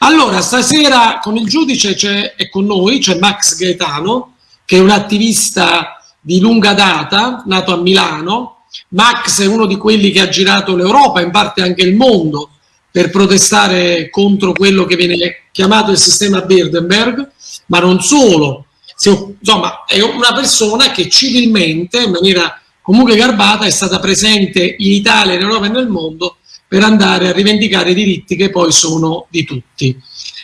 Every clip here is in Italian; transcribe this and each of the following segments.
Allora, stasera con il giudice è con noi, c'è Max Gaetano, che è un attivista di lunga data, nato a Milano. Max è uno di quelli che ha girato l'Europa, in parte anche il mondo, per protestare contro quello che viene chiamato il sistema Bilderberg, ma non solo. Insomma, è una persona che civilmente, in maniera comunque garbata, è stata presente in Italia, in Europa e nel mondo per andare a rivendicare i diritti che poi sono di tutti.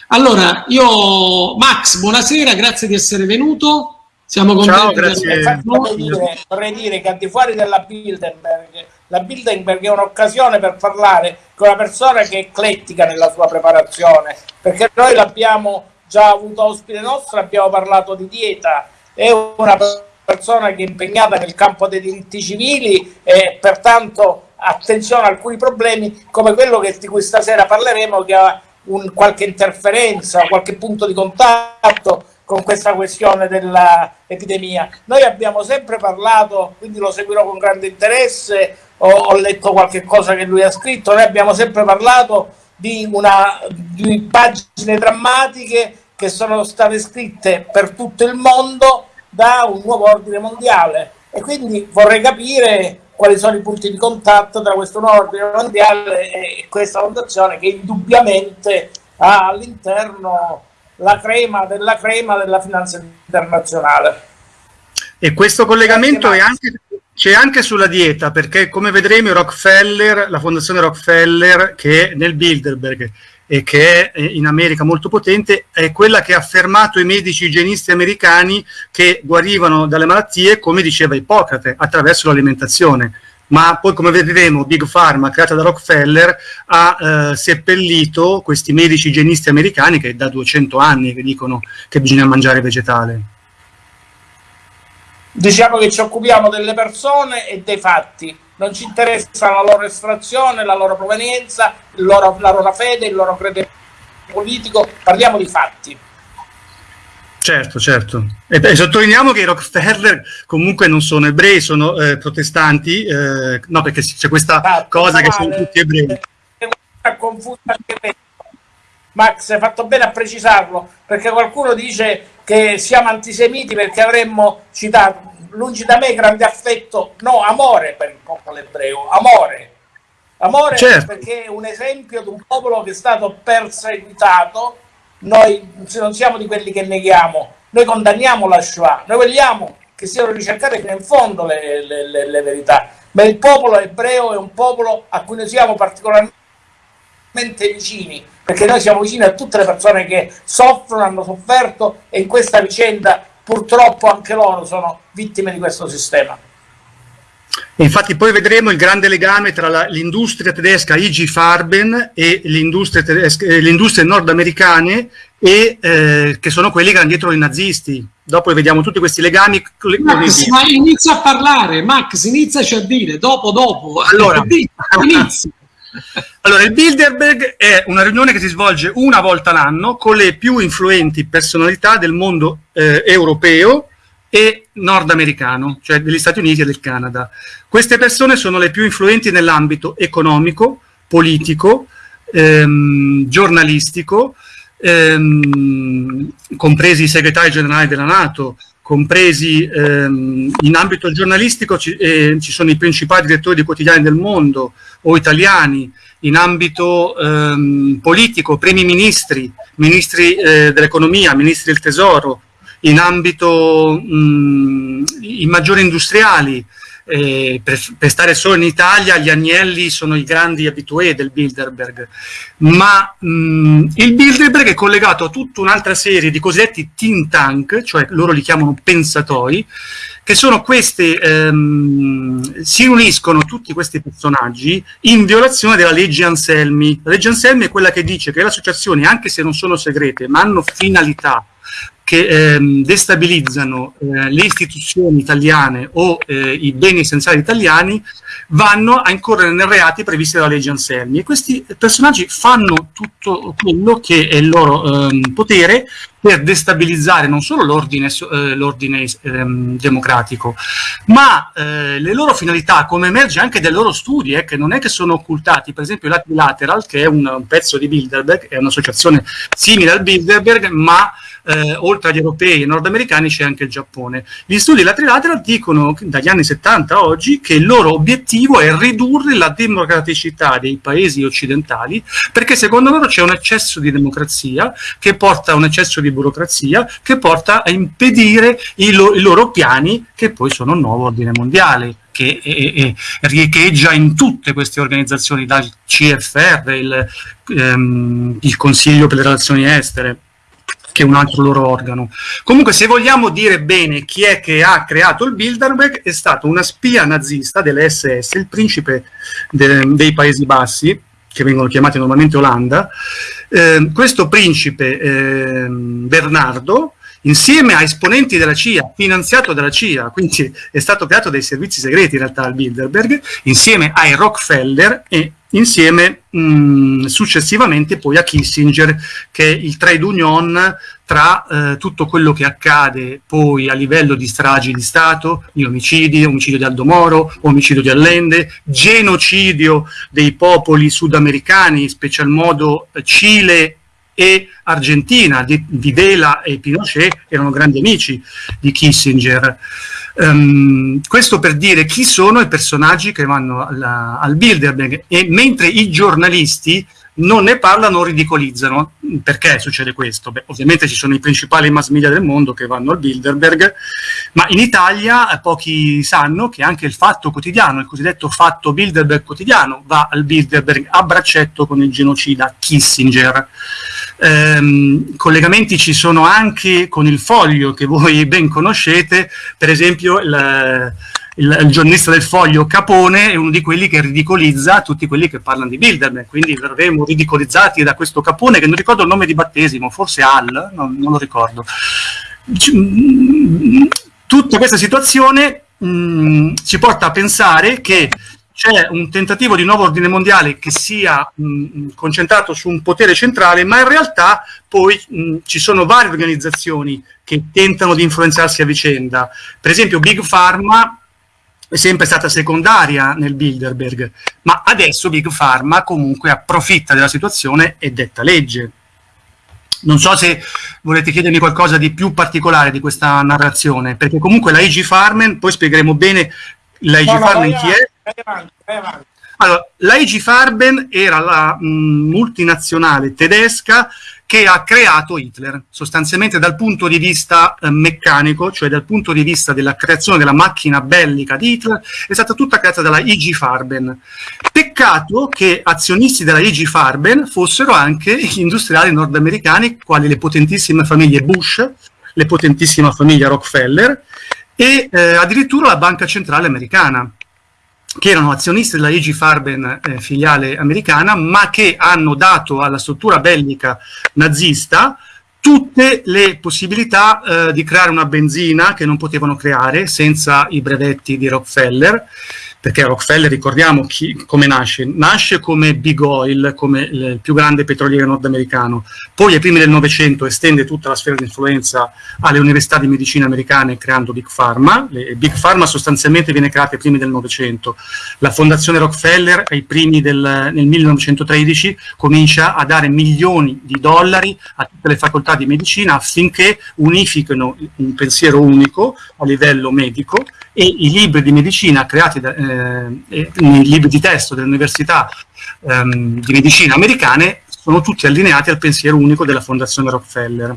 Allora, io, Max, buonasera, grazie di essere venuto. Siamo contenti. Ciao, grazie. Vorrei dire, vorrei dire che al di fuori della Bilderberg, la Bilderberg è un'occasione per parlare con una persona che è eclettica nella sua preparazione, perché noi l'abbiamo già avuto ospite nostro, abbiamo parlato di dieta, è una persona che è impegnata nel campo dei diritti civili e pertanto attenzione a alcuni problemi come quello che, di cui stasera parleremo che ha un, qualche interferenza, qualche punto di contatto con questa questione dell'epidemia. Noi abbiamo sempre parlato, quindi lo seguirò con grande interesse, ho, ho, letto qualche cosa che lui ha scritto, noi abbiamo sempre parlato di, una, di pagine drammatiche che sono state scritte per tutto il mondo da un nuovo ordine mondiale e quindi vorrei capire quali sono i punti di contatto tra questo nuovo ordine mondiale e questa fondazione che indubbiamente ha all'interno la crema della crema della finanza internazionale. E questo collegamento c'è anche, anche, sulla dieta, perché come vedremo Rockefeller, la fondazione Rockefeller, che è nel Bilderberg e che è in America molto potente, è quella che ha fermato i medici igienisti americani che guarivano dalle malattie, come diceva Ippocrate, attraverso l'alimentazione. Ma poi, come vedremo, Big Pharma, creata da Rockefeller, ha eh, seppellito questi medici igienisti americani che da 200 anni che dicono che bisogna mangiare vegetale. Diciamo che ci occupiamo delle persone e dei fatti non ci interessa la loro estrazione, la loro provenienza, loro, la loro fede, il loro credo politico, parliamo di fatti. Certo, certo. E, e, sottolineiamo che i Rockefeller comunque non sono ebrei, sono eh, protestanti, eh, no perché c'è questa esatto, cosa che sono tutti ebrei. Max, hai fatto bene a precisarlo, perché qualcuno dice che siamo antisemiti perché avremmo citato lungi da me grande affetto, no, amore per il popolo ebreo, amore. Amore certo. perché è un esempio di un popolo che è stato perseguitato, noi non siamo di quelli che neghiamo, noi condanniamo la Shoah, noi vogliamo che siano ricercate fino in fondo le, le, le, le verità, ma il popolo ebreo è un popolo a cui noi siamo particolarmente vicini, perché noi siamo vicini a tutte le persone che soffrono, hanno sofferto e in questa vicenda purtroppo anche loro sono vittime di questo sistema. infatti poi vedremo il grande legame tra l'industria tedesca IG Farben e le industrie nordamericane e, eh, che sono quelli che hanno dietro i nazisti. Dopo vediamo tutti questi legami. Max, ma inizia a parlare, Max, iniziaci a dire, dopo, dopo. Allora, inizia. Allora, il Bilderberg è una riunione che si svolge una volta l'anno con le più influenti personalità del mondo eh, europeo e nordamericano, cioè degli Stati Uniti e del Canada. Queste persone sono le più influenti nell'ambito economico, politico, ehm, giornalistico, ehm, compresi i segretari generali della Nato, compresi ehm, in ambito giornalistico ci, eh, ci, sono i principali direttori di quotidiani del mondo o italiani, in ambito ehm, politico, primi ministri, ministri eh, dell'economia, ministri del tesoro, in ambito mh, i maggiori industriali, eh, per, per, stare solo in Italia gli Agnelli sono i grandi abitué del Bilderberg, ma mh, il Bilderberg è collegato a tutta un'altra serie di cosiddetti think tank, cioè loro li chiamano pensatori, che sono questi, ehm, si uniscono tutti questi personaggi in violazione della legge Anselmi. La legge Anselmi è quella che dice che le associazioni, anche se non sono segrete, ma hanno finalità che ehm, destabilizzano eh, le istituzioni italiane o eh, i beni essenziali italiani vanno a incorrere nei reati previsti dalla legge Anselmi. E questi personaggi fanno tutto quello che è il loro ehm, potere per destabilizzare non solo l'ordine, eh, ehm, democratico, ma eh, le loro finalità, come emerge anche dai loro studi, eh, che non è che sono occultati, per esempio Lateral, che è un, un pezzo di Bilderberg, è un'associazione simile al Bilderberg, ma eh, oltre agli europei e nordamericani c'è anche il Giappone. Gli studi lateral dicono dagli anni 70 a oggi che il loro obiettivo è ridurre la democraticità dei paesi occidentali perché secondo loro c'è un eccesso di democrazia che porta a un eccesso di burocrazia che porta a impedire i, lo, i loro piani che poi sono il nuovo ordine mondiale che eh, riecheggia in tutte queste organizzazioni, dal CFR, il, ehm, il Consiglio per le relazioni estere, che un altro loro organo. Comunque, se vogliamo dire bene chi è che ha creato il Bilderberg, è stato una spia nazista delle SS, il principe de dei Paesi Bassi, che vengono chiamati normalmente Olanda. Eh, questo principe eh, Bernardo, insieme a esponenti della CIA, finanziato dalla CIA, quindi è stato creato dai servizi segreti in realtà al Bilderberg, insieme ai Rockefeller e insieme mh, mm, successivamente poi a Kissinger, che è il trade union tra eh, tutto quello che accade poi a livello di stragi di Stato, di omicidi, omicidio di Aldo Moro, omicidio di Allende, genocidio dei popoli sudamericani, in special modo Cile e Argentina, di Videla e Pinochet erano grandi amici di Kissinger. Um, questo per dire chi sono i personaggi che vanno alla, al Bilderberg e mentre i giornalisti non ne parlano o ridicolizzano. Perché succede questo? Beh, ovviamente ci sono i principali mass media del mondo che vanno al Bilderberg, ma in Italia eh, pochi sanno che anche il Fatto Quotidiano, il cosiddetto Fatto Bilderberg Quotidiano, va al Bilderberg a braccetto con il genocida Kissinger. Ehm, collegamenti ci sono anche con il Foglio, che voi ben conoscete, per esempio il il, il, giornalista del foglio Capone è uno di quelli che ridicolizza tutti quelli che parlano di Bilderberg, quindi verremo ridicolizzati da questo Capone che non ricordo il nome di battesimo, forse Al, non, non lo ricordo. Tutta questa situazione mh, mm, ci porta a pensare che c'è un tentativo di nuovo ordine mondiale che sia mh, concentrato su un potere centrale, ma in realtà poi mh, ci sono varie organizzazioni che tentano di influenzarsi a vicenda. Per esempio Big Pharma è sempre stata secondaria nel Bilderberg, ma adesso Big Pharma comunque approfitta della situazione e detta legge. Non so se volete chiedermi qualcosa di più particolare di questa narrazione, perché comunque la IG Farmen, poi spiegheremo bene la IG no, Farmen chi è. Vai avanti, vai avanti. Allora, la IG Farben era la mh, multinazionale tedesca che ha creato Hitler, sostanzialmente dal punto di vista eh, meccanico, cioè dal punto di vista della creazione della macchina bellica di Hitler, è stata tutta creata dalla IG Farben. Peccato che azionisti della IG Farben fossero anche gli industriali nordamericani, quali le potentissime famiglie Bush, le potentissime famiglie Rockefeller e eh, addirittura la Banca Centrale Americana che erano azionisti della IG Farben eh, filiale americana, ma che hanno dato alla struttura bellica nazista tutte le possibilità eh, di creare una benzina che non potevano creare senza i brevetti di Rockefeller perché Rockefeller, ricordiamo chi, come nasce, nasce come Big Oil, come il più grande petroliere nordamericano, poi ai primi del Novecento estende tutta la sfera di influenza alle università di medicina americane creando Big Pharma, Le, Big Pharma sostanzialmente viene creata ai primi del Novecento, la fondazione Rockefeller ai primi del nel 1913 comincia a dare milioni di dollari a tutte le facoltà di medicina affinché unifichino un pensiero unico a livello medico e i libri di medicina creati da, eh, i libri di testo delle università ehm, di medicina americane sono tutti allineati al pensiero unico della fondazione Rockefeller.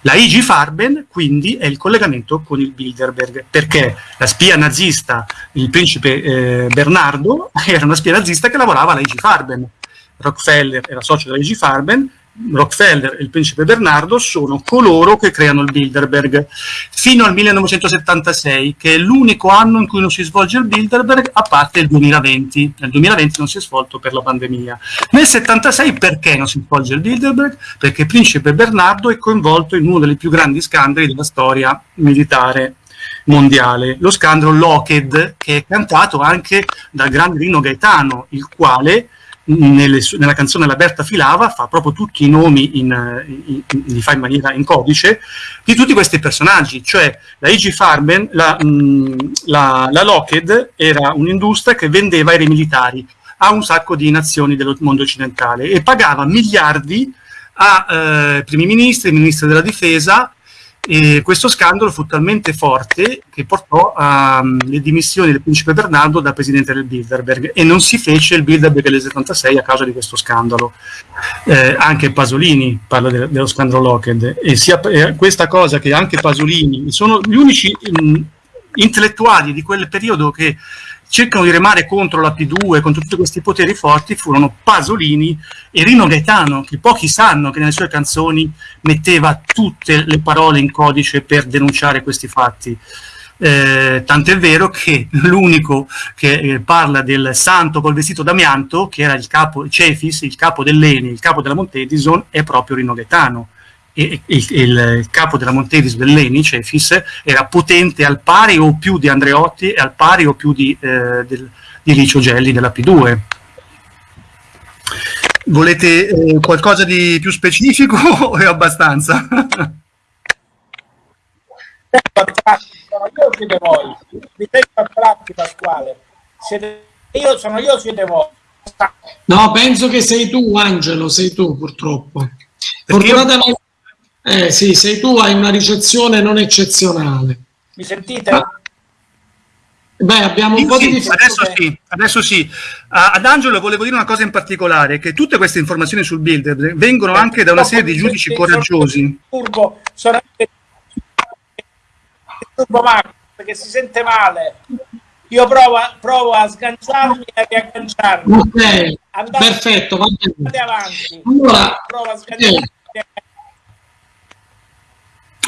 La IG Farben quindi è il collegamento con il Bilderberg, perché la spia nazista, il principe eh, Bernardo, era una spia nazista che lavorava alla IG Farben. Rockefeller era socio della IG Farben, Rockefeller e il principe Bernardo sono coloro che creano il Bilderberg. Fino al 1976 che è l'unico anno in cui non si svolge il Bilderberg a parte il 2020 nel 2020 non si è svolto per la pandemia. Nel 76 perché non si svolge il Bilderberg? perché il principe Bernardo è coinvolto in uno dei più grandi scandali della storia militare mondiale, lo scandalo Lockheed, che è cantato anche dal grande Rino Gaetano, il quale nelle, nella canzone La Berta Filava fa proprio tutti i nomi, in, in, in, li fa in maniera in codice, di tutti questi personaggi, cioè la IG Farben, la, mh, la, la Lockheed era un'industria che vendeva aerei militari a un sacco di nazioni del mondo occidentale e pagava miliardi a eh, primi ministri, ministri della difesa, e questo scandalo fu talmente forte che portò alle dimissioni del principe Bernardo da presidente del Bilderberg e non si fece il Bilderberg del 76 a causa di questo scandalo. Eh, anche Pasolini parla de dello scandalo Lockheed e sia, eh, questa cosa che anche Pasolini sono gli unici mh, intellettuali di quel periodo che cercano di remare contro la P2, contro tutti questi poteri forti, furono Pasolini e Rino Gaetano, che pochi sanno che nelle sue canzoni metteva tutte le parole in codice per denunciare questi fatti. Eh, tant'è vero che l'unico che eh, parla del santo col vestito d'amianto, che era il capo Cefis, il capo dell'Eni, il capo della Montedison, è proprio Rino Gaetano il, il, capo della Montevis Belleni, Cefis, era potente al pari o più di Andreotti e al pari o più di, eh, del, di Licio Gelli della P2. Volete eh, qualcosa di più specifico o è abbastanza? io siete voi, mi sento attratti Pasquale, siete io, sono io siete voi. No, penso che sei tu Angelo, sei tu purtroppo. Fortunatamente eh sì, sei tu, hai una ricezione non eccezionale. Mi sentite? Ah. Beh, abbiamo un sì, po' di difficoltà. Adesso sì, adesso sì. Ad Angelo volevo dire una cosa in particolare, che tutte queste informazioni sul builder vengono anche da una serie di giudici coraggiosi. Turbo, sono turbo Max, perché si sente male. Io provo, provo a sganciarmi e a riagganciarmi. Ok, andate, perfetto. Andate avanti. Allora, provo a sganciarmi. Eh.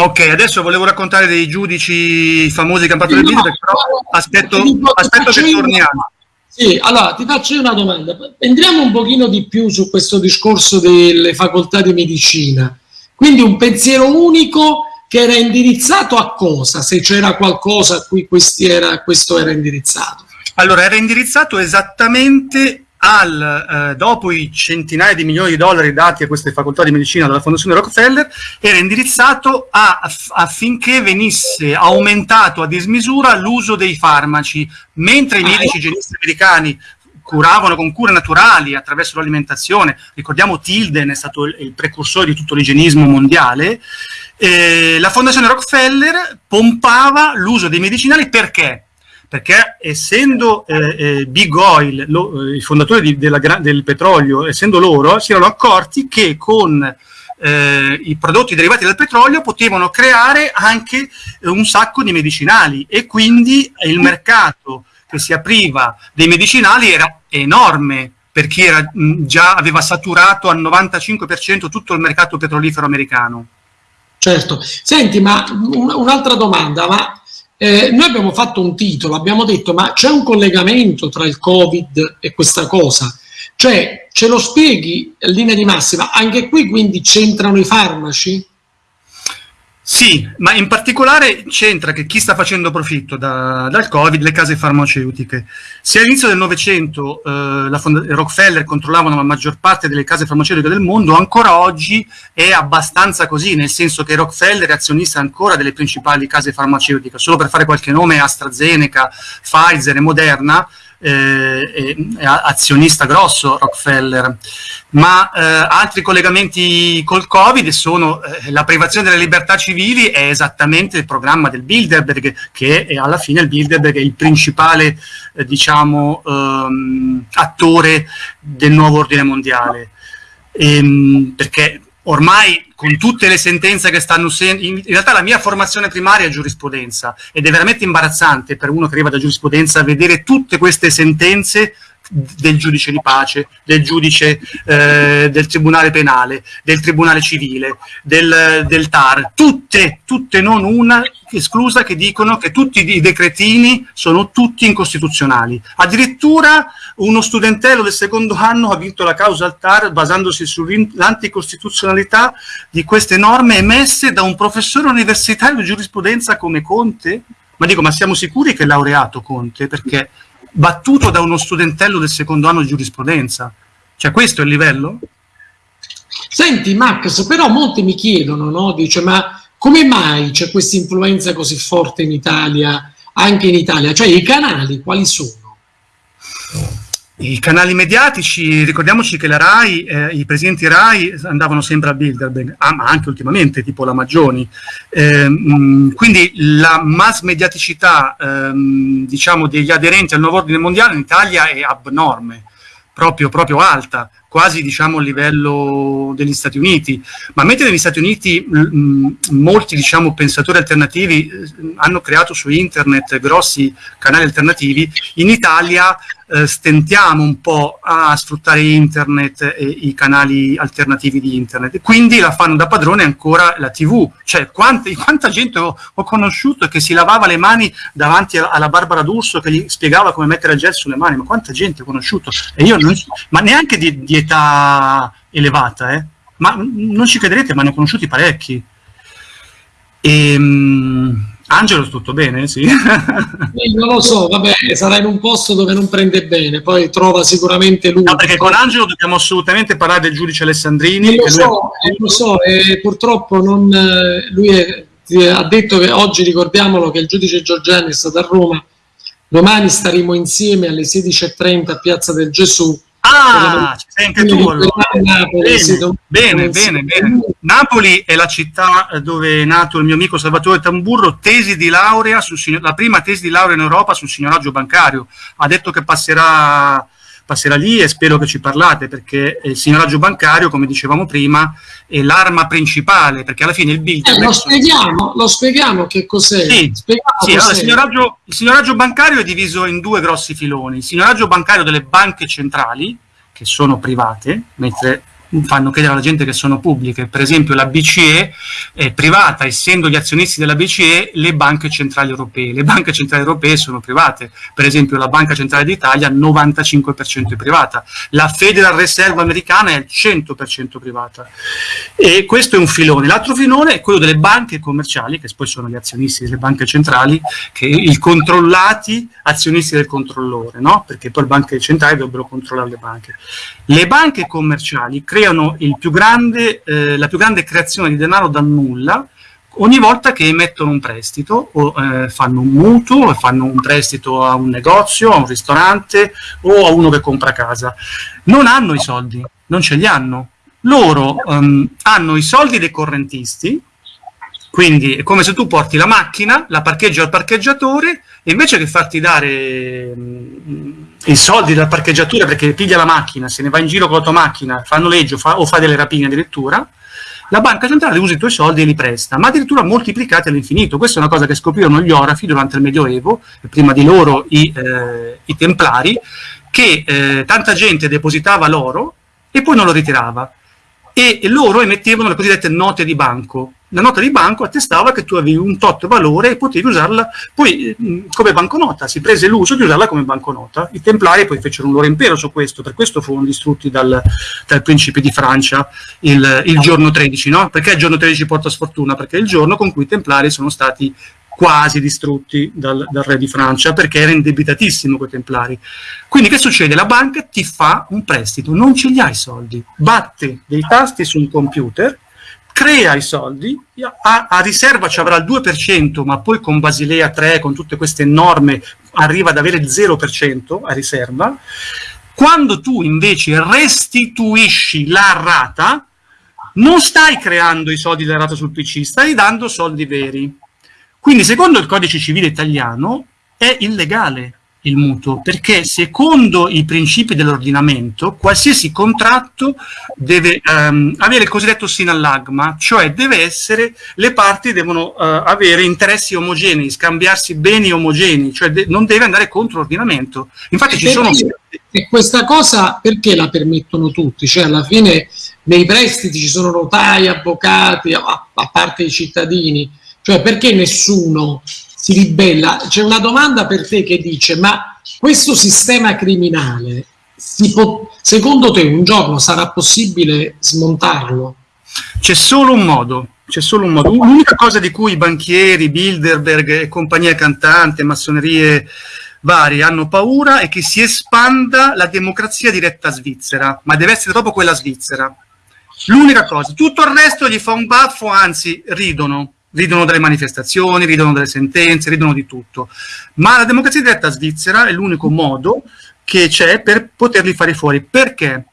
Ok, adesso volevo raccontare dei giudici famosi che hanno fatto le visite, però aspetto, aspetto che torniamo. Sì, allora ti faccio una domanda. Entriamo un pochino di più su questo discorso delle facoltà di medicina. Quindi un pensiero unico che era indirizzato a cosa, se c'era qualcosa a cui era, questo era indirizzato. Allora, era indirizzato esattamente al, eh, dopo i centinaia di milioni di dollari dati a queste facoltà di medicina dalla Fondazione Rockefeller, era indirizzato a, affinché venisse aumentato a dismisura l'uso dei farmaci, mentre i medici igienisti americani curavano con cure naturali attraverso l'alimentazione, ricordiamo Tilden è stato il, il precursore di tutto l'igienismo mondiale, eh, la Fondazione Rockefeller pompava l'uso dei medicinali perché? Perché essendo eh, eh, Big Oil, lo, eh, i fondatori di, della, del petrolio, essendo loro, si erano accorti che con eh, i prodotti derivati dal petrolio potevano creare anche un sacco di medicinali e quindi il mercato che si apriva dei medicinali era enorme per chi era, mh, già aveva saturato al 95% tutto il mercato petrolifero americano. Certo. Senti, ma un'altra domanda, ma eh, noi abbiamo fatto un titolo, abbiamo detto ma c'è un collegamento tra il Covid e questa cosa? Cioè, ce lo spieghi in linea di massima? Anche qui quindi c'entrano i farmaci? Sì, ma in particolare c'entra che chi sta facendo profitto da, dal Covid, le case farmaceutiche. Se all'inizio del Novecento eh, Rockefeller controllavano la maggior parte delle case farmaceutiche del mondo, ancora oggi è abbastanza così, nel senso che Rockefeller è azionista ancora delle principali case farmaceutiche. Solo per fare qualche nome, AstraZeneca, Pfizer e Moderna, eh, azionista grosso Rockefeller, ma eh, altri collegamenti col Covid sono eh, la privazione delle libertà civili è esattamente il programma del Bilderberg, che è, alla fine il Bilderberg è il principale eh, diciamo, ehm, attore del nuovo ordine mondiale. Ehm, perché ormai con tutte le sentenze che stanno uscendo, in realtà la mia formazione primaria è giurisprudenza ed è veramente imbarazzante per uno che arriva da giurisprudenza vedere tutte queste sentenze del giudice di pace, del giudice eh, del tribunale penale, del tribunale civile, del, del TAR, tutte, tutte non una esclusa che dicono che tutti i decretini sono tutti incostituzionali. Addirittura uno studentello del secondo anno ha vinto la causa al TAR basandosi sull'anticostituzionalità di queste norme emesse da un professore universitario di giurisprudenza come Conte. Ma dico, ma siamo sicuri che è laureato Conte? Perché battuto da uno studentello del secondo anno di giurisprudenza. Cioè questo è il livello? Senti Max, però molti mi chiedono, no? Dice, ma come mai c'è questa influenza così forte in Italia, anche in Italia? Cioè i canali quali sono? I canali mediatici, ricordiamoci che la RAI, eh, i presidenti RAI andavano sempre a Bilderberg, ah, ma anche ultimamente, tipo la Maggioni. Eh, quindi la mass mediaticità ehm, diciamo, degli aderenti al nuovo ordine mondiale in Italia è abnorme, proprio, proprio alta quasi diciamo a livello degli Stati Uniti, ma mentre negli Stati Uniti mh, molti diciamo pensatori alternativi eh, hanno creato su internet grossi canali alternativi, in Italia eh, stentiamo un po' a sfruttare internet e i canali alternativi di internet. Quindi la fanno da padrone ancora la TV. Cioè, quante, quanta gente ho, ho, conosciuto che si lavava le mani davanti alla Barbara D'Urso che gli spiegava come mettere il gel sulle mani, ma quanta gente ho conosciuto? E io non, ma neanche di, di età elevata, eh? Ma non ci crederete, ma ne ho conosciuti parecchi. E, um, Angelo, tutto bene? Sì. non lo so, vabbè, sarà in un posto dove non prende bene, poi trova sicuramente lui. No, perché con Angelo dobbiamo assolutamente parlare del giudice Alessandrini. Lo so, è... lo so, e purtroppo non, lui è, ha detto che oggi ricordiamolo che il giudice Giorgiani è stato a Roma, domani staremo insieme alle 16.30 a Piazza del Gesù Ah, ci sei anche tu allora. Bene, bene, bene, bene. Napoli è la città dove è nato il mio amico Salvatore Tamburro, tesi di laurea sul, la prima tesi di laurea in Europa sul signoraggio bancario. Ha detto che passerà, passerà lì e spero che ci parlate perché il signoraggio bancario, come dicevamo prima, è l'arma principale perché alla fine il bill... Eh, lo, spieghiamo, lo spieghiamo che cos'è. Sì, sì. Allora, il, signoraggio, il signoraggio bancario è diviso in due grossi filoni. Il signoraggio bancario delle banche centrali, che sono private, mentre fanno credere alla gente che sono pubbliche. Per esempio la BCE è privata, essendo gli azionisti della BCE le banche centrali europee. Le banche centrali europee sono private. Per esempio la Banca Centrale d'Italia 95% è privata. La Federal Reserve americana è al 100% privata. E questo è un filone. L'altro filone è quello delle banche commerciali, che poi sono gli azionisti delle banche centrali, che i controllati azionisti del controllore, no? perché poi le banche centrali dovrebbero controllare le banche. Le banche commerciali creano più grande, eh, la più grande creazione di denaro da nulla ogni volta che emettono un prestito o eh, fanno un mutuo, fanno un prestito a un negozio, a un ristorante o a uno che compra casa. Non hanno i soldi, non ce li hanno. Loro um, hanno i soldi dei correntisti, quindi è come se tu porti la macchina, la parcheggi al parcheggiatore e invece che farti dare um, i soldi dal parcheggiatore perché piglia la macchina, se ne va in giro con la tua macchina, fa noleggio fa, o fa delle rapine addirittura, la banca centrale usa i tuoi soldi e li presta, ma addirittura moltiplicati all'infinito. Questa è una cosa che scoprirono gli orafi durante il Medioevo, e prima di loro i, eh, i templari, che eh, tanta gente depositava l'oro e poi non lo ritirava e loro emettevano le cosiddette note di banco. La nota di banco attestava che tu avevi un tot valore e potevi usarla poi come banconota, si prese l'uso di usarla come banconota. I templari poi fecero un loro impero su questo, per questo furono distrutti dal, dal principe di Francia il, il giorno 13, no? Perché il giorno 13 porta sfortuna? Perché è il giorno con cui i templari sono stati quasi distrutti dal, dal, re di Francia perché era indebitatissimo con i templari. Quindi che succede? La banca ti fa un prestito, non ce li ha i soldi, batte dei tasti su un computer, crea i soldi, a, a riserva ci avrà il 2%, ma poi con Basilea 3, con tutte queste norme, arriva ad avere il 0% a riserva. Quando tu invece restituisci la rata, non stai creando i soldi della rata sul PC, stai dando soldi veri. Quindi secondo il codice civile italiano è illegale il mutuo, perché secondo i principi dell'ordinamento qualsiasi contratto deve um, avere il cosiddetto sinallagma, cioè deve essere, le parti devono uh, avere interessi omogenei, scambiarsi beni omogenei, cioè de non deve andare contro l'ordinamento. Infatti ci sono, e questa cosa perché la permettono tutti? Cioè alla fine nei prestiti ci sono notai, avvocati, a, a parte i cittadini, cioè perché nessuno si ribella? C'è una domanda per te che dice ma questo sistema criminale, può, secondo te un giorno sarà possibile smontarlo? C'è solo un modo, c'è solo un modo. L'unica cosa di cui i banchieri, Bilderberg e compagnia cantante, massonerie varie hanno paura è che si espanda la democrazia diretta svizzera, ma deve essere proprio quella svizzera. L'unica cosa, tutto il resto gli fa un baffo, anzi ridono, ridono delle manifestazioni, ridono delle sentenze, ridono di tutto. Ma la democrazia diretta svizzera è l'unico modo che c'è per poterli fare fuori. Perché?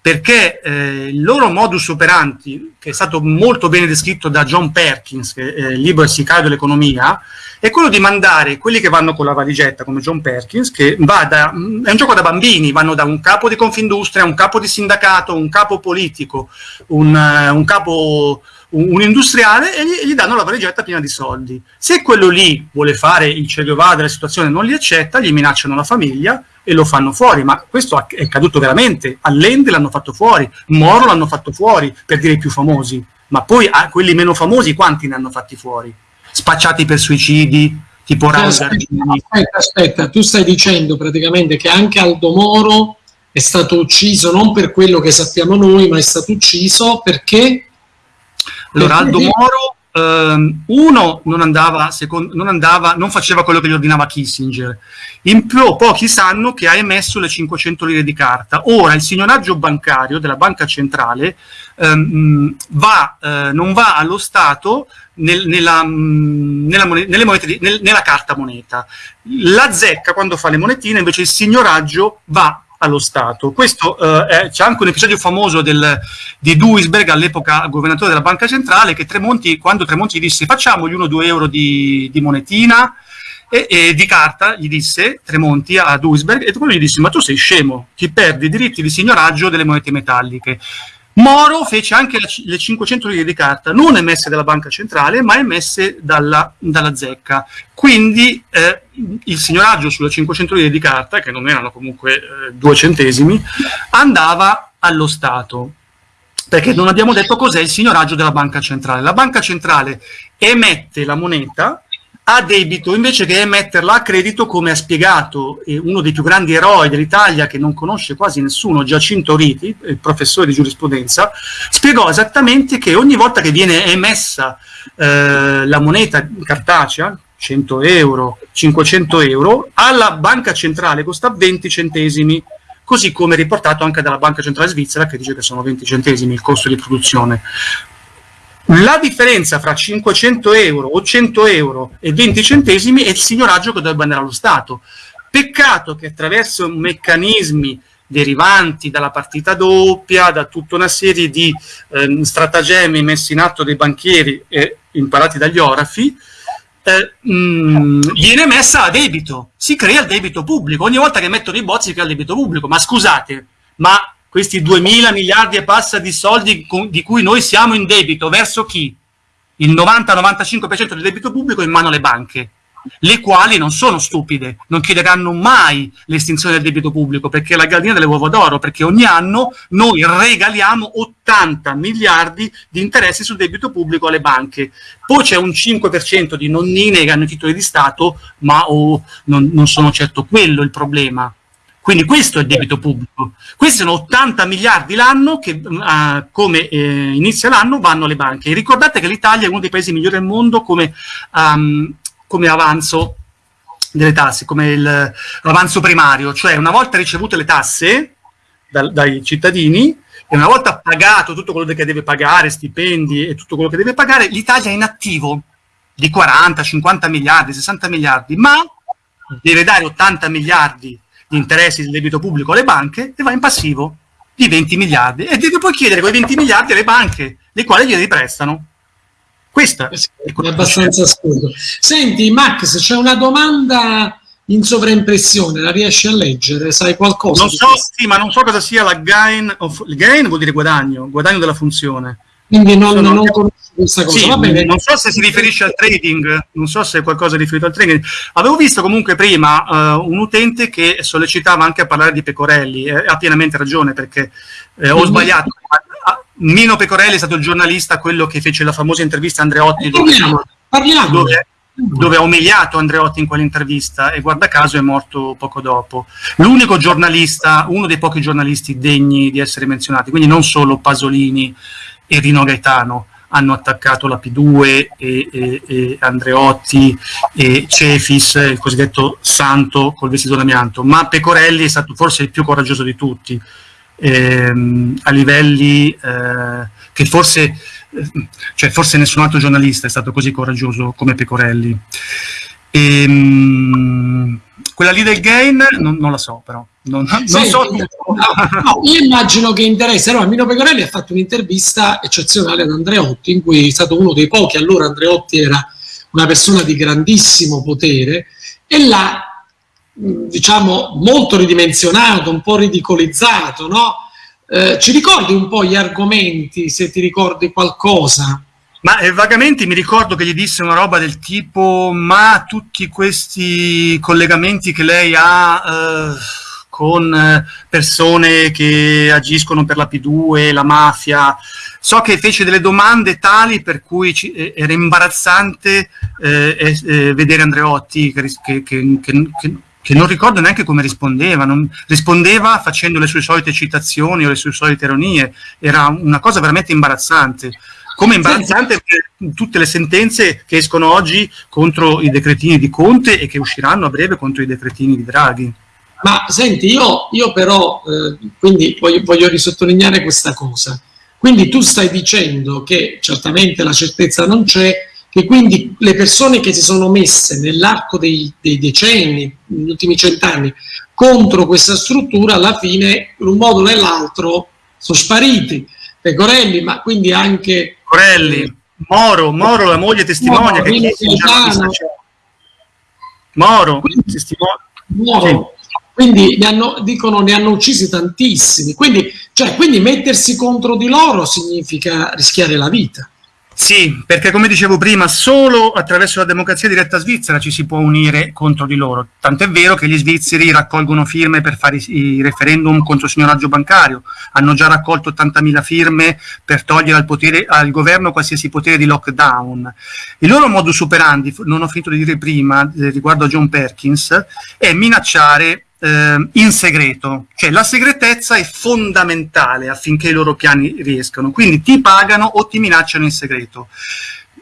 perché eh, il loro modus operandi, che è stato molto bene descritto da John Perkins, che è il libro è sicario dell'economia, è quello di mandare quelli che vanno con la valigetta, come John Perkins, che va da, è un gioco da bambini, vanno da un capo di Confindustria, un capo di sindacato, un capo politico, un, uh, un capo un, industriale e gli, gli, danno la valigetta piena di soldi. Se quello lì vuole fare il Che della situazione non li accetta, gli minacciano la famiglia e lo fanno fuori, ma questo è accaduto veramente, Allende l'hanno fatto fuori, Moro l'hanno fatto fuori, per dire i più famosi, ma poi a ah, quelli meno famosi quanti ne hanno fatti fuori? Spacciati per suicidi, tipo Raul Aspetta, aspetta, tu stai dicendo praticamente che anche Aldo Moro è stato ucciso non per quello che sappiamo noi, ma è stato ucciso perché? Allora, Aldo Moro Um, uno non andava, secondo, non andava, non faceva quello che gli ordinava Kissinger. In più, pochi sanno che ha emesso le 500 lire di carta. Ora il signoraggio bancario della banca centrale um, va, uh, non va allo Stato nel, nella, um, nella, moneta, monete, nel, nella carta moneta. La zecca, quando fa le monetine, invece il signoraggio va allo Stato. Questo eh, c'è anche un episodio famoso del, di Duisberg, all'epoca governatore della Banca Centrale, che Tremonti, quando Tremonti disse facciamogli uno o due euro di, di monetina, e, e, di carta gli disse Tremonti a Duisberg, e quello gli disse ma tu sei scemo, ti perdi i diritti di signoraggio delle monete metalliche. Moro fece anche le 500 lire di carta, non emesse dalla banca centrale, ma emesse dalla, dalla zecca. Quindi eh, il signoraggio sulle 500 lire di carta, che non erano comunque eh, due centesimi, andava allo Stato. Perché non abbiamo detto cos'è il signoraggio della banca centrale. La banca centrale emette la moneta a debito invece che emetterla a credito, come ha spiegato eh, uno dei più grandi eroi dell'Italia che non conosce quasi nessuno, Giacinto Riti, il professore di giurisprudenza, spiegò esattamente che ogni volta che viene emessa eh, la moneta cartacea, 100 euro, 500 euro, alla banca centrale costa 20 centesimi, così come riportato anche dalla banca centrale svizzera che dice che sono 20 centesimi il costo di produzione. La differenza fra 500 euro o 100 euro e 20 centesimi è il signoraggio che dovrebbe andare allo Stato. Peccato che attraverso meccanismi derivanti dalla partita doppia, da tutta una serie di eh, stratagemmi messi in atto dai banchieri e imparati dagli orafi, eh, mm, viene messa a debito, si crea il debito pubblico. Ogni volta che mettono i bozzi si crea il debito pubblico. Ma scusate, ma questi 2 mila miliardi e passa di soldi di cui noi siamo in debito, verso chi? Il 90-95% del debito pubblico è in mano alle banche, le quali non sono stupide, non chiederanno mai l'estinzione del debito pubblico, perché è la gallina delle uova d'oro, perché ogni anno noi regaliamo 80 miliardi di interessi sul debito pubblico alle banche. Poi c'è un 5% di nonnine che hanno i titoli di Stato, ma oh, non, non sono certo quello il problema quindi questo è il debito pubblico. Questi sono 80 miliardi l'anno che, uh, come eh, inizia l'anno, vanno alle banche. Ricordate che l'Italia è uno dei paesi migliori del mondo come, um, come avanzo delle tasse, come l'avanzo primario. Cioè una volta ricevute le tasse da, dai cittadini e una volta pagato tutto quello che deve pagare, stipendi e tutto quello che deve pagare, l'Italia è in attivo di 40, 50 miliardi, 60 miliardi, ma deve dare 80 miliardi di interessi del debito pubblico alle banche e va in passivo di 20 miliardi e devi poi chiedere quei 20 miliardi alle banche, le quali glieli prestano. Questa è, è abbastanza assurdo. Senti, Max, c'è una domanda in sovraimpressione, la riesci a leggere? Sai qualcosa? Non so, sì, ma non so cosa sia la gain of... Il gain vuol dire guadagno, guadagno della funzione. Quindi non, Sono... non conosco questa cosa. Sì, Va bene. Non so se si riferisce al trading, non so se è qualcosa riferito al trading. Avevo visto comunque prima uh, un utente che sollecitava anche a parlare di Pecorelli, eh, ha pienamente ragione perché eh, ho sbagliato. Mino Pecorelli è stato il giornalista, quello che fece la famosa intervista a Andreotti. Parliamo, parliamo. Dove, dove ha umiliato Andreotti in quell'intervista e guarda caso è morto poco dopo. L'unico giornalista, uno dei pochi giornalisti degni di essere menzionati, quindi non solo Pasolini e Rino Gaetano hanno attaccato la P2 e, e, e Andreotti e Cefis, il cosiddetto santo col vestito d'amianto, ma Pecorelli è stato forse il più coraggioso di tutti, ehm, a livelli eh, che forse cioè forse nessun altro giornalista è stato così coraggioso come Pecorelli. E, um, quella lì del gain non, non la so però. Non, non Senti, so no, io immagino che interessa. No, Mino Pecorelli ha fatto un'intervista eccezionale ad Andreotti in cui è stato uno dei pochi. Allora Andreotti era una persona di grandissimo potere e l'ha diciamo molto ridimensionato un po' ridicolizzato no? Eh, ci ricordi un po' gli argomenti, se ti ricordi qualcosa? Ma eh, vagamente mi ricordo che gli disse una roba del tipo, ma tutti questi collegamenti che lei ha eh, con eh, persone che agiscono per la P2, la mafia, so che fece delle domande tali per cui ci, eh, era imbarazzante eh, vedere Andreotti che, che, che che non ricordo neanche come rispondeva, non, rispondeva facendo le sue solite citazioni o le sue solite ironie, era una cosa veramente imbarazzante. Come imbarazzante tutte le sentenze che escono oggi contro i decretini di Conte e che usciranno a breve contro i decretini di Draghi. Ma senti, io, io però, eh, quindi voglio, voglio risottolineare questa cosa. Quindi tu stai dicendo che certamente la certezza non c'è, che quindi le persone che si sono messe nell'arco dei, dei, decenni, negli ultimi cent'anni, contro questa struttura, alla fine, in un modo o nell'altro, sono spariti. Pecorelli, ma quindi anche... Corelli, Moro, Moro, la moglie testimonia Moro, che Moro, quindi, testimonia. Moro. Sì. Quindi ne hanno, dicono ne hanno uccisi tantissimi. Quindi, cioè, quindi mettersi contro di loro significa rischiare la vita. Sì, perché come dicevo prima, solo attraverso la democrazia diretta svizzera ci si può unire contro di loro. Tant'è vero che gli svizzeri raccolgono firme per fare i, referendum contro il signoraggio bancario. Hanno già raccolto 80.000 firme per togliere al, potere, al governo qualsiasi potere di lockdown. Il loro modus operandi, non ho finito di dire prima, eh, riguardo a John Perkins, è minacciare eh, in segreto, cioè la segretezza è fondamentale affinché i loro piani riescano, quindi ti pagano o ti minacciano in segreto.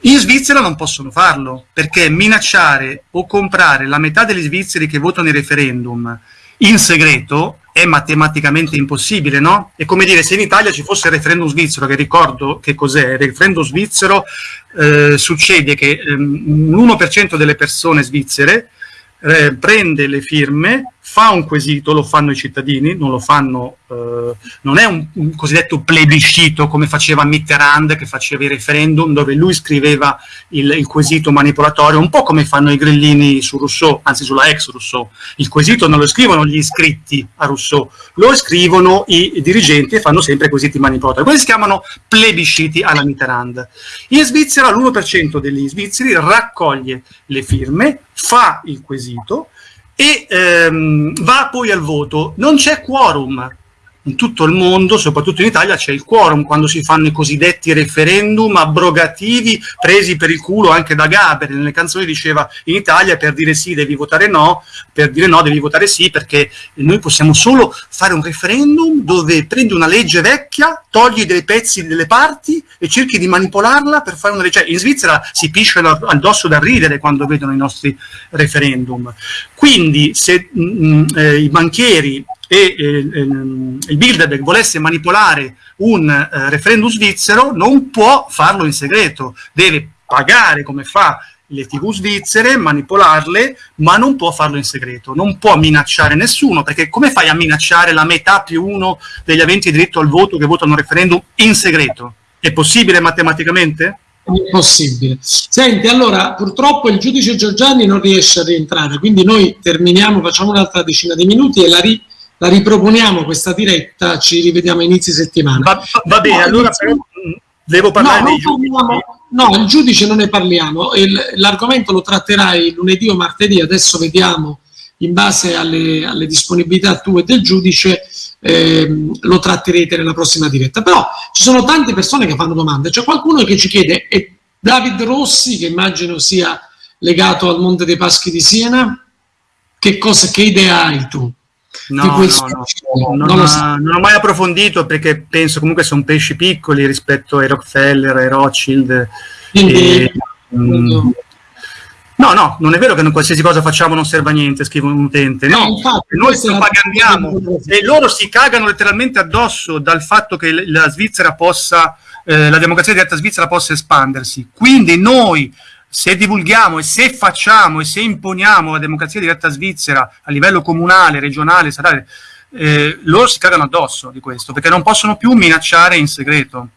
In Svizzera non possono farlo, perché minacciare o comprare la metà degli svizzeri che votano i referendum in segreto è matematicamente impossibile, no? È come dire se in Italia ci fosse il referendum svizzero, che ricordo che cos'è, il referendum svizzero eh, succede che ehm, l'1% delle persone svizzere eh, prende le firme, fa un quesito, lo fanno i cittadini, non fanno, eh, non è un, un, cosiddetto plebiscito come faceva Mitterrand che faceva i referendum dove lui scriveva il, il, quesito manipolatorio, un po' come fanno i grillini su Rousseau, anzi sulla ex Rousseau. Il quesito non lo scrivono gli iscritti a Rousseau, lo scrivono i, dirigenti e fanno sempre quesiti manipolatori. Questi si chiamano plebisciti alla Mitterrand. In Svizzera l'1% degli svizzeri raccoglie le firme, fa il quesito, e ehm, va poi al voto. Non c'è quorum, in tutto il mondo, soprattutto in Italia, c'è il quorum quando si fanno i cosiddetti referendum abrogativi presi per il culo anche da Gaber. Nelle canzoni diceva in Italia per dire sì devi votare no, per dire no devi votare sì, perché noi possiamo solo fare un referendum dove prendi una legge vecchia, togli dei pezzi delle parti e cerchi di manipolarla per fare una legge. Cioè, in Svizzera si pisciano addosso da ridere quando vedono i nostri referendum. Quindi se mh, mm, mm, eh, i banchieri e eh, ehm, il Bilderberg volesse manipolare un eh, referendum svizzero non può farlo in segreto, deve pagare come fa le tv svizzere, manipolarle, ma non può farlo in segreto, non può minacciare nessuno, perché come fai a minacciare la metà più uno degli aventi diritto al voto che votano referendum in segreto? È possibile matematicamente? Impossibile. Senti, allora, purtroppo il giudice Giorgiani non riesce a rientrare, quindi noi terminiamo, facciamo un'altra decina di minuti e la ri la riproponiamo questa diretta, ci rivediamo a inizi settimana. Va, va bene, no, allora però, Devo parlare no, dei giudici? Parliamo, no, il giudice non ne parliamo. L'argomento lo tratterai lunedì o martedì, adesso vediamo in base alle, alle disponibilità tue del giudice eh, lo tratterete nella prossima diretta. Però ci sono tante persone che fanno domande. C'è qualcuno che ci chiede, è David Rossi, che immagino sia legato al Monte dei Paschi di Siena, che, cosa, che idea hai tu? No, no, no, non, ha, non, ho mai approfondito perché penso comunque sono pesci piccoli rispetto ai Rockefeller, ai Rothschild. Quindi, e, mm, no, no, non è vero che non qualsiasi cosa facciamo non serve a niente, scrive un utente. No, infatti, noi propagandiamo e loro si cagano letteralmente addosso dal fatto che la Svizzera possa, eh, la democrazia diretta svizzera possa espandersi. Quindi noi se divulghiamo e se facciamo e se imponiamo la democrazia diretta svizzera a livello comunale, regionale, statale, eh, loro si cagano addosso di questo, perché non possono più minacciare in segreto.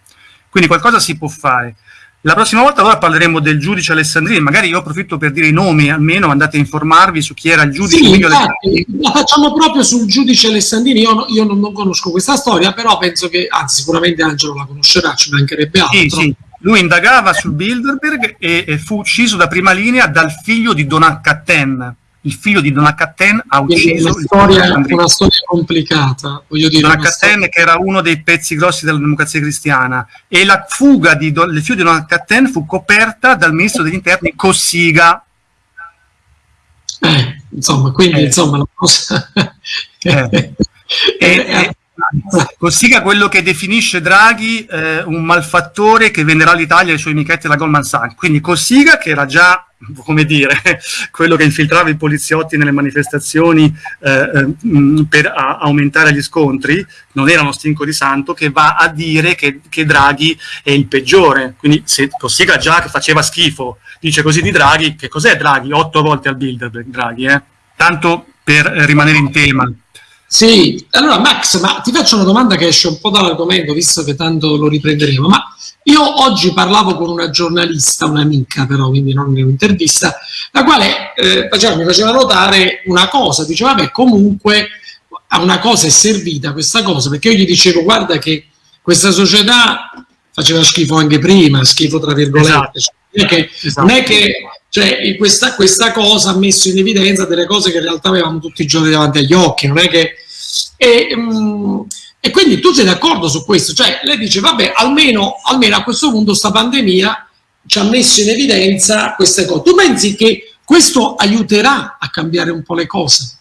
Quindi qualcosa si può fare. La prossima volta allora parleremo del giudice Alessandrini, magari io approfitto per dire i nomi, almeno andate a informarvi su chi era il giudice. Sì, infatti, la facciamo proprio sul giudice Alessandrini, io, io non, non, conosco questa storia, però penso che, anzi sicuramente Angelo la conoscerà, ci mancherebbe altro. Sì, sì. Lui indagava sul Bilderberg e, e, fu ucciso da prima linea dal figlio di Donat Il figlio di Donat ha ucciso una storia, una storia complicata. Voglio dire, Donat storia... che era uno dei pezzi grossi della democrazia cristiana. E la fuga di, del figlio di Donat fu coperta dal ministro degli interni Cossiga. Eh, insomma, quindi eh. insomma la cosa... eh. e, Cossiga quello che definisce Draghi eh, un malfattore che venderà l'Italia ai suoi amichetti della Goldman Sachs. Quindi Cossiga, che era già, come dire, quello che infiltrava i poliziotti nelle manifestazioni eh, eh, per a, aumentare gli scontri, non era uno stinco di santo, che va a dire che, che Draghi è il peggiore. Quindi se Cossiga già che faceva schifo, dice così di Draghi, che cos'è Draghi? Otto volte al Bilderberg Draghi, eh? Tanto per rimanere in tema. Sì, allora Max, ma ti faccio una domanda che esce un po' dall'argomento, visto che tanto lo riprenderemo, ma io oggi parlavo con una giornalista, un'amica però, quindi non un'intervista, la quale eh, faceva, mi faceva notare una cosa, diceva, vabbè, comunque a una cosa è servita questa cosa, perché io gli dicevo, guarda che questa società faceva schifo anche prima, schifo tra virgolette, esatto. cioè, non è che, esatto. non è che cioè, questa, questa, cosa ha messo in evidenza delle cose che in realtà avevamo tutti i giorni davanti agli occhi, non è che... E, um, e quindi tu sei d'accordo su questo? Cioè, lei dice, vabbè, almeno, almeno a questo punto sta pandemia ci ha messo in evidenza queste cose. Tu pensi che questo aiuterà a cambiare un po' le cose?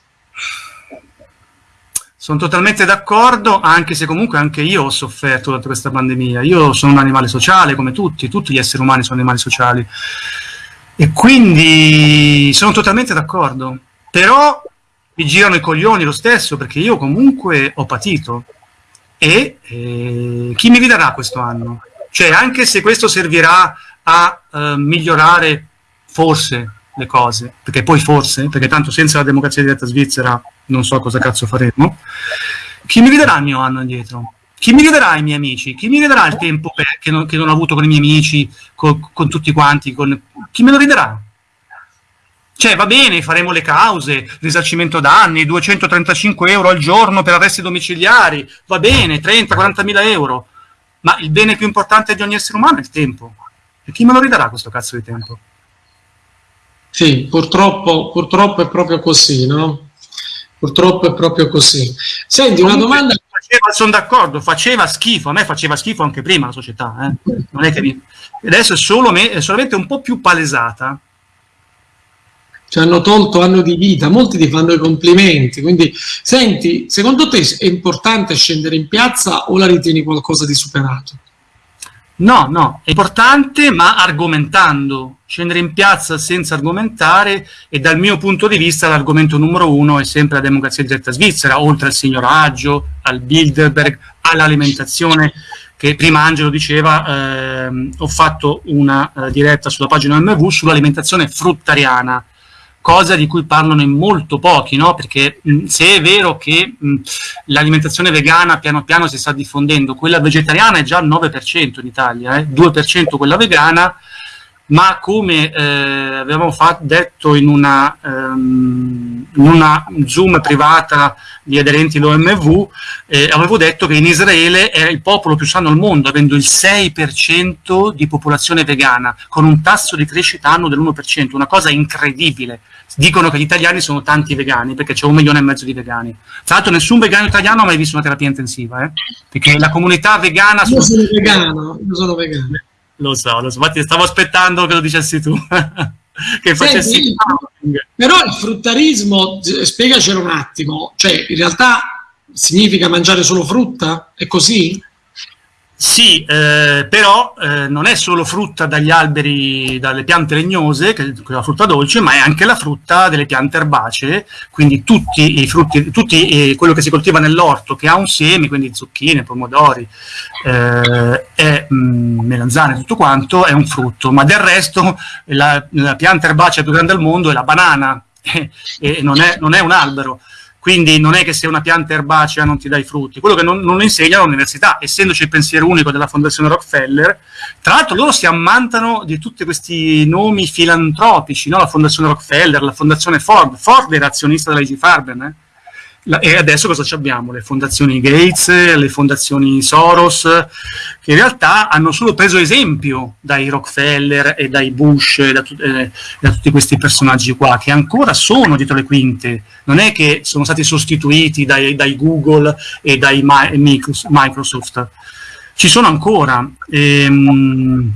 Sono totalmente d'accordo, anche se comunque anche io ho sofferto da questa pandemia. Io sono un animale sociale, come tutti, tutti gli esseri umani sono animali sociali. E quindi sono totalmente d'accordo, però mi girano i coglioni lo stesso perché io comunque ho patito e eh, chi mi ridarà questo anno? Cioè anche se questo servirà a eh, migliorare forse le cose, perché poi forse, perché tanto senza la democrazia diretta svizzera non so cosa cazzo faremo, chi mi ridarà il mio anno indietro? Chi mi ridarà i miei amici? Chi mi ridarà il tempo che non, che non ho avuto con i miei amici, con, con tutti quanti? Con... Chi me lo ridarà? Cioè, va bene, faremo le cause, risarcimento danni, 235 euro al giorno per arresti domiciliari, va bene, 30-40 mila euro, ma il bene più importante di ogni essere umano è il tempo. E chi me lo ridarà questo cazzo di tempo? Sì, purtroppo, purtroppo è proprio così, no? Purtroppo è proprio così. Senti, una domanda faceva, sono d'accordo, faceva schifo, a me faceva schifo anche prima la società, eh? non è che mi... adesso è, solo me, è solamente un po' più palesata. Ci hanno tolto anno di vita, molti ti fanno i complimenti, quindi senti, secondo te è importante scendere in piazza o la ritieni qualcosa di superato? No, no, è importante ma argomentando, scendere in piazza senza argomentare e dal mio punto di vista l'argomento numero uno è sempre la democrazia diretta svizzera, oltre al signoraggio, al Bilderberg, all'alimentazione, che prima Angelo diceva, ehm, ho fatto una eh, diretta sulla pagina MV sull'alimentazione fruttariana, cosa di cui parlano in molto pochi, no? perché mh, se è vero che l'alimentazione vegana piano piano si sta diffondendo, quella vegetariana è già al 9% in Italia, eh? 2% quella vegana, ma come eh, avevamo fatto, detto in una, um, in una, Zoom privata di aderenti all'OMV, eh, avevo detto che in Israele è il popolo più sano al mondo, avendo il 6% di popolazione vegana, con un tasso di crescita annuo dell'1%, una cosa incredibile. Dicono che gli italiani sono tanti vegani, perché c'è un milione e mezzo di vegani. Tra l'altro nessun vegano italiano ha mai visto una terapia intensiva, eh? perché la comunità vegana... Io sono vegano, io sono vegano. Lo so, lo so, infatti stavo aspettando che lo dicessi tu. che facessi Senti, però il fruttarismo, spiegacelo un attimo, cioè in realtà significa mangiare solo frutta? È così? Sì, eh, però eh, non è solo frutta dagli alberi, dalle piante legnose, che è la frutta dolce, ma è anche la frutta delle piante erbacee, quindi tutti i frutti, tutti eh, quello che si coltiva nell'orto che ha un seme, quindi zucchine, pomodori, eh, e mh, mm, melanzane, tutto quanto, è un frutto, ma del resto la, la pianta erbacea più grande al mondo è la banana, e non è, non è un albero. Quindi non è che se una pianta erbacea non ti dai frutti, quello che non, non insegna all'università, essendoci il pensiero unico della Fondazione Rockefeller, tra l'altro loro si ammantano di tutti questi nomi filantropici, no? la Fondazione Rockefeller, la Fondazione Ford, Ford era azionista della Farben, eh? E adesso cosa abbiamo? Le fondazioni Gates, le fondazioni Soros, che in realtà hanno solo preso esempio dai Rockefeller e dai Bush e da, eh, da, tutti questi personaggi qua, che ancora sono dietro le quinte. Non è che sono stati sostituiti dai, dai Google e dai Microsoft. Ci sono ancora. Ehm,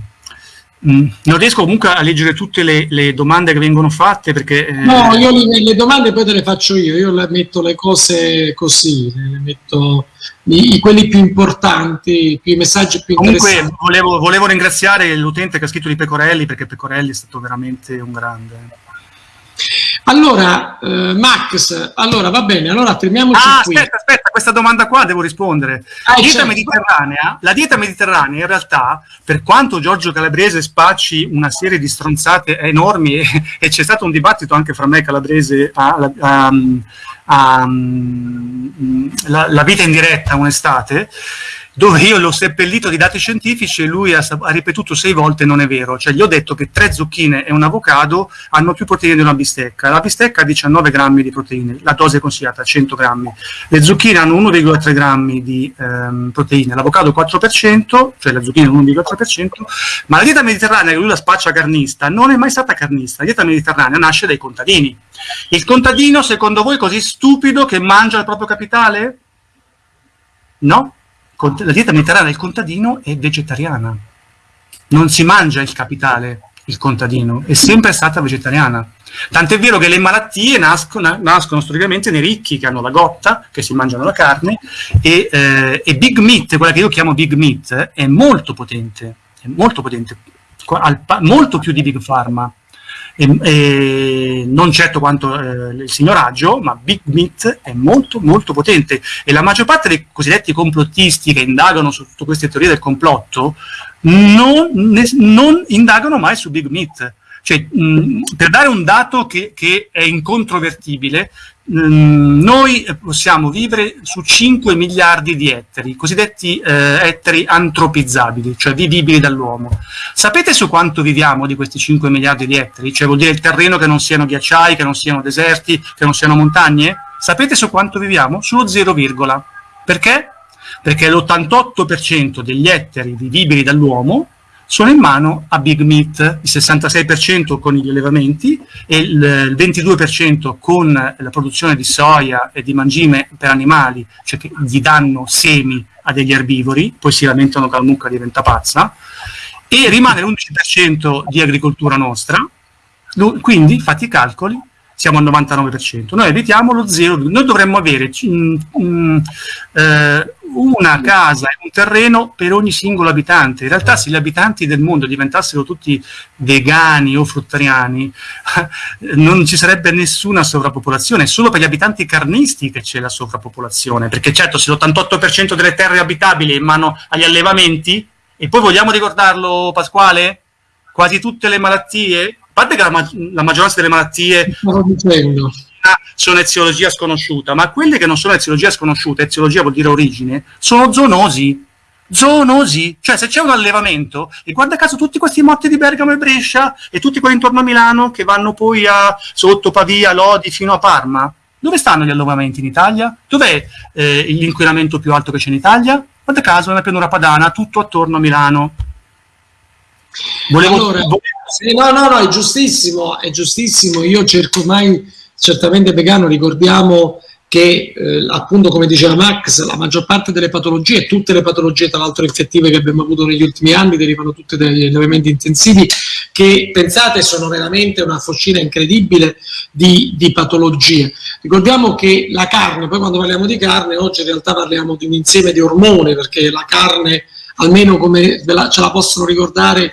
non riesco comunque a leggere tutte le, le domande che vengono fatte perché... Eh... No, io le, le, domande poi te le faccio io, io le metto le cose così, le metto i, quelli più importanti, i messaggi più comunque, interessanti. Comunque volevo, volevo ringraziare l'utente che ha scritto di Pecorelli perché Pecorelli è stato veramente un grande... Allora, eh, Max, allora va bene, allora fermiamoci ah, qui. Aspetta, aspetta, questa domanda qua devo rispondere. Ah, dieta certo. mediterranea, la dieta mediterranea in realtà, per quanto Giorgio Calabrese spacci una serie di stronzate enormi e, e c'è stato un dibattito anche fra me e Calabrese a, a, a, la, la vita in diretta un'estate, dove io l'ho seppellito di dati scientifici e lui ha, ha, ripetuto sei volte non è vero, cioè gli ho detto che tre zucchine e un avocado hanno più proteine di una bistecca, la bistecca ha 19 grammi di proteine, la dose è consigliata 100 grammi, le zucchine hanno 1,3 grammi di ehm, proteine, l'avocado 4%, cioè la zucchina 1,3%, ma la dieta mediterranea che lui la spaccia carnista non è mai stata carnista, la dieta mediterranea nasce dai contadini. Il contadino secondo voi è così stupido che mangia il proprio capitale? No, la dieta mediterranea del contadino è vegetariana. Non si mangia il capitale, il contadino, è sempre stata vegetariana. Tant'è vero che le malattie nascono, nascono, storicamente nei ricchi che hanno la gotta, che si mangiano la carne, e, eh, e Big Meat, quella che io chiamo Big Meat, è molto potente, è molto potente, molto più di Big Pharma e, e non certo quanto eh, il signoraggio, ma Big Meat è molto molto potente e la maggior parte dei cosiddetti complottisti che indagano su tutte queste teorie del complotto non, ne, non indagano mai su Big Meat. Cioè, mh, per dare un dato che, che è incontrovertibile, noi possiamo vivere su 5 miliardi di ettari, cosiddetti eh, ettari antropizzabili, cioè vivibili dall'uomo. Sapete su quanto viviamo di questi 5 miliardi di ettari? Cioè vuol dire il terreno che non siano ghiacciai, che non siano deserti, che non siano montagne? Sapete su quanto viviamo? Sullo 0, perché? Perché l'88% degli ettari vivibili dall'uomo sono in mano a Big Meat, il 66% con gli allevamenti e il 22% con la produzione di soia e di mangime per animali, cioè che gli danno semi a degli erbivori, poi si lamentano che la mucca diventa pazza, e rimane l'11% di agricoltura nostra, quindi fatti i calcoli, siamo al 99%. Noi evitiamo lo zero, noi dovremmo avere mm, mm, eh, una casa e un terreno per ogni singolo abitante. In realtà se gli abitanti del mondo diventassero tutti vegani o fruttariani, non ci sarebbe nessuna sovrappopolazione, è solo per gli abitanti carnisti che c'è la sovrappopolazione, perché certo se l'88% delle terre abitabili è in mano agli allevamenti, e poi vogliamo ricordarlo Pasquale? Quasi tutte le malattie parte che la, ma la maggioranza delle malattie sono eziologia sconosciuta, ma quelle che non sono eziologia sconosciuta, eziologia vuol dire origine, sono zoonosi. zoonosi, cioè se c'è un allevamento, e guarda caso tutti questi motti di Bergamo e Brescia e tutti quelli intorno a Milano che vanno poi a sotto Pavia, Lodi fino a Parma, dove stanno gli allevamenti in Italia? Dov'è eh, l'inquinamento più alto che c'è in Italia? Guarda caso nella pianura padana, tutto attorno a Milano. Volevo, allora, volevo... no, no, no, è giustissimo, è giustissimo. Io cerco mai, certamente vegano, ricordiamo che eh, appunto come diceva Max la maggior parte delle patologie tutte le patologie tra l'altro infettive che abbiamo avuto negli ultimi anni derivano tutte dagli allevamenti intensivi che pensate sono veramente una focina incredibile di, di, patologie ricordiamo che la carne poi quando parliamo di carne oggi in realtà parliamo di un insieme di ormoni perché la carne almeno come ce la possono ricordare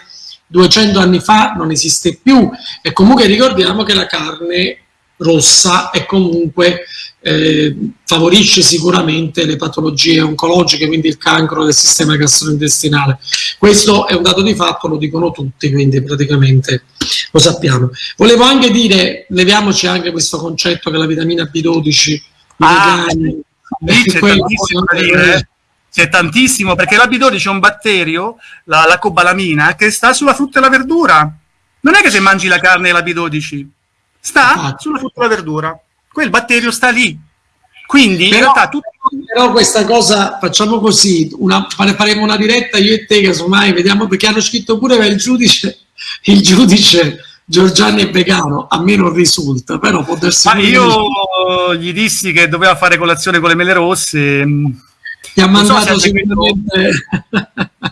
200 anni fa non esiste più e comunque ricordiamo che la carne rossa e comunque eh, favorisce sicuramente le patologie oncologiche, quindi il cancro del sistema gastrointestinale. Questo è un dato di fatto, lo dicono tutti, quindi praticamente lo sappiamo. Volevo anche dire, leviamoci anche questo concetto che la vitamina B12 ah, vegani, c'è c'è tantissimo, perché la B12 è un batterio, la, la cobalamina, che sta sulla frutta e la verdura. Non è che se mangi la carne e la B12, sta sulla frutta e la verdura quel batterio sta lì. Quindi però, in realtà tutto... però questa cosa facciamo così, una, faremo una diretta io e te casomai, vediamo perché hanno scritto pure che il giudice, il giudice Giorgiani è vegano, a me non risulta, però può darsi... Ma io gli dissi che doveva fare colazione con le mele rosse. Ti ha mandato so sicuramente...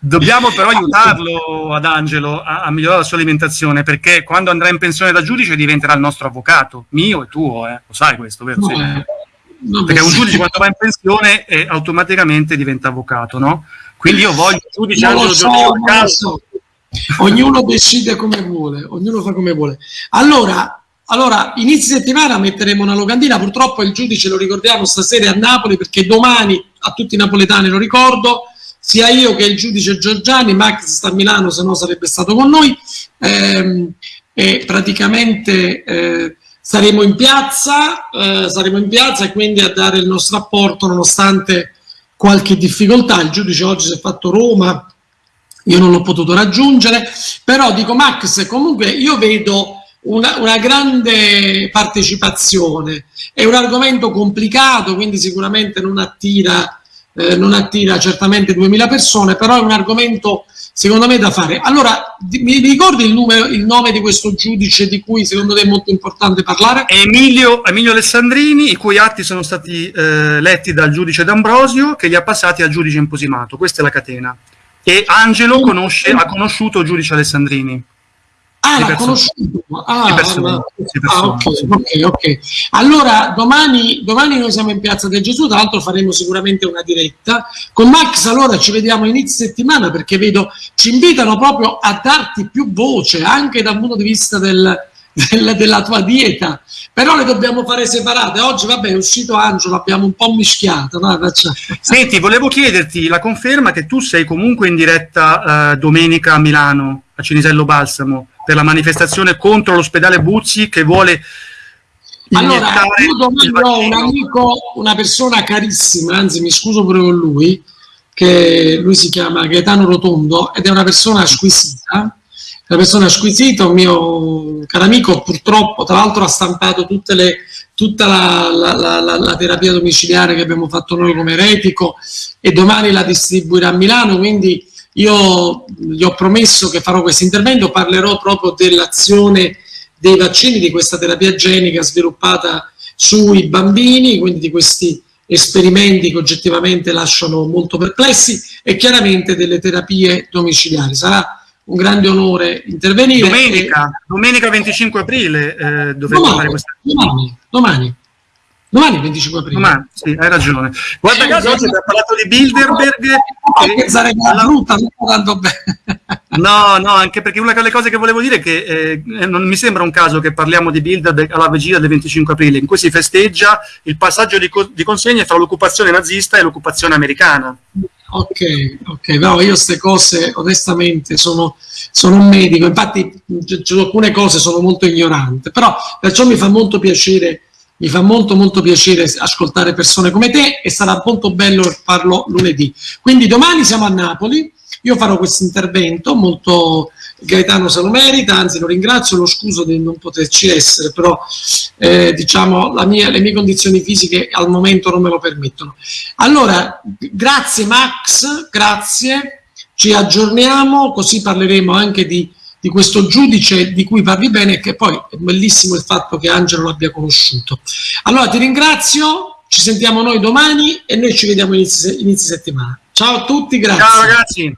Dobbiamo però aiutarlo ad Angelo a, a, migliorare la sua alimentazione perché quando andrà in pensione da giudice diventerà il nostro avvocato, mio e tuo, eh. lo sai questo, vero? No, sì. perché un giudice quando va in pensione eh, automaticamente diventa avvocato, no? Quindi io voglio il giudice non Angelo so, Giorgio so. Ognuno decide come vuole, ognuno fa come vuole. Allora, allora, inizio settimana metteremo una locandina, purtroppo il giudice lo ricordiamo stasera a Napoli perché domani a tutti i napoletani lo ricordo, sia io che il giudice Giorgiani, Max sta a Milano, se no sarebbe stato con noi, ehm, e praticamente eh, saremo in piazza, eh, saremo in piazza e quindi a dare il nostro apporto nonostante qualche difficoltà. Il giudice oggi si è fatto Roma, io non l'ho potuto raggiungere, però dico Max, comunque io vedo una, una, grande partecipazione, è un argomento complicato, quindi sicuramente non attira eh, non attira certamente 2000 persone, però è un argomento secondo me da fare. Allora, mi ricordi il, numero, il, nome di questo giudice di cui secondo te è molto importante parlare? Emilio, Emilio Alessandrini, i cui atti sono stati eh, letti dal giudice D'Ambrosio che li ha passati al giudice imposimato, questa è la catena. E Angelo conosce, ha conosciuto il giudice Alessandrini. Ah, l'ha conosciuto. Ah, persone, ah, ok, ok, ok. Allora, domani, domani noi siamo in Piazza del Gesù, tra l'altro faremo sicuramente una diretta. Con Max allora ci vediamo inizio settimana perché vedo, ci invitano proprio a darti più voce, anche dal punto di vista del, del, della tua dieta. Però le dobbiamo fare separate. Oggi, vabbè, è uscito Angelo, l'abbiamo un po' mischiato. No? Senti, volevo chiederti la conferma che tu sei comunque in diretta eh, domenica a Milano, a Cinisello Balsamo per la manifestazione contro l'ospedale Buzzi che vuole allora, io domani ho un amico, una persona carissima, anzi mi scuso pure con lui, che lui si chiama Gaetano Rotondo ed è una persona squisita, una persona squisita, un mio caro amico, purtroppo tra l'altro ha stampato le, tutta la, la, la, la, terapia domiciliare che abbiamo fatto noi come Retico e domani la distribuirà a Milano, quindi io gli ho promesso che farò questo intervento, parlerò proprio dell'azione dei vaccini, di questa terapia genica sviluppata sui bambini, quindi di questi esperimenti che oggettivamente lasciano molto perplessi e chiaramente delle terapie domiciliari. Sarà un grande onore intervenire. Domenica, e... domenica 25 aprile eh, dovremo domani, fare questa. Domani, domani. Domani 25 aprile. Domani, sì, hai ragione. Guarda eh, caso oggi abbiamo parlato di Bilderberg. Che sarebbe la brutta, tanto bene. No, no, anche perché una delle cose che volevo dire è che eh, non mi sembra un caso che parliamo di Bilderberg alla vigilia del 25 aprile, in cui si festeggia il passaggio di, co di consegne fra l'occupazione nazista e l'occupazione americana. Ok, ok, no, io queste cose onestamente sono, sono un medico, infatti su alcune cose sono molto ignorante, però perciò mi fa molto piacere mi fa molto molto piacere ascoltare persone come te e sarà molto bello farlo lunedì. Quindi domani siamo a Napoli, io farò questo intervento molto Gaetano se lo merita, anzi lo ringrazio, lo scuso di non poterci essere, però eh, diciamo mia, le mie condizioni fisiche al momento non me lo permettono. Allora, grazie Max, grazie, ci aggiorniamo, così parleremo anche di, di questo giudice di cui parli bene, che poi è bellissimo il fatto che Angelo l'abbia conosciuto. Allora ti ringrazio, ci sentiamo noi domani e noi ci vediamo inizi, inizi settimana. Ciao a tutti, grazie. Ciao ragazzi.